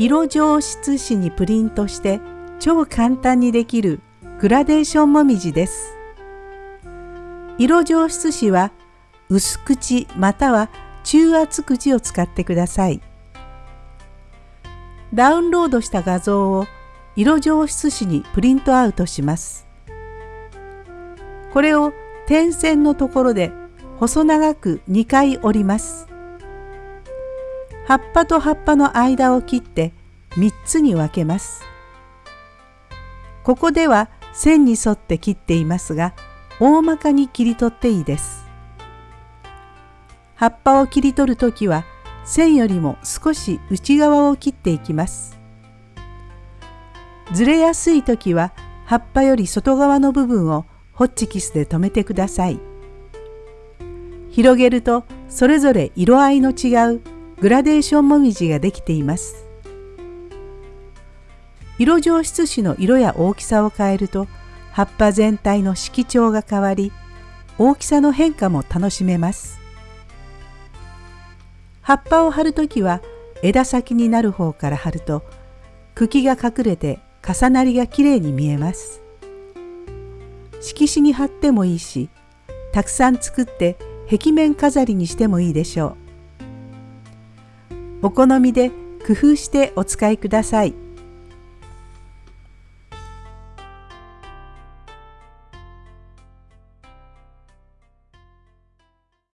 色上質紙にプリントして超簡単にできるグラデーションもみじです。色上質紙は薄口または中厚口を使ってください。ダウンロードした画像を色上質紙にプリントアウトします。これを点線のところで細長く2回折ります。葉っぱと葉っぱの間を切って3つに分けます。ここでは線に沿って切っていますが大まかに切り取っていいです。葉っぱを切り取るときは線よりも少し内側を切っていきます。ずれやすいときは葉っぱより外側の部分をホッチキスで留めてください。広げるとそれぞれ色合いの違うグラデーションもみじができています。色上質紙の色や大きさを変えると葉っぱ全体の色調が変わり大きさの変化も楽しめます。葉っぱを貼るときは枝先になる方から貼ると茎が隠れて重なりがきれいに見えます。色紙に貼ってもいいしたくさん作って壁面飾りにしてもいいでしょう。お好みで工夫してお使いください。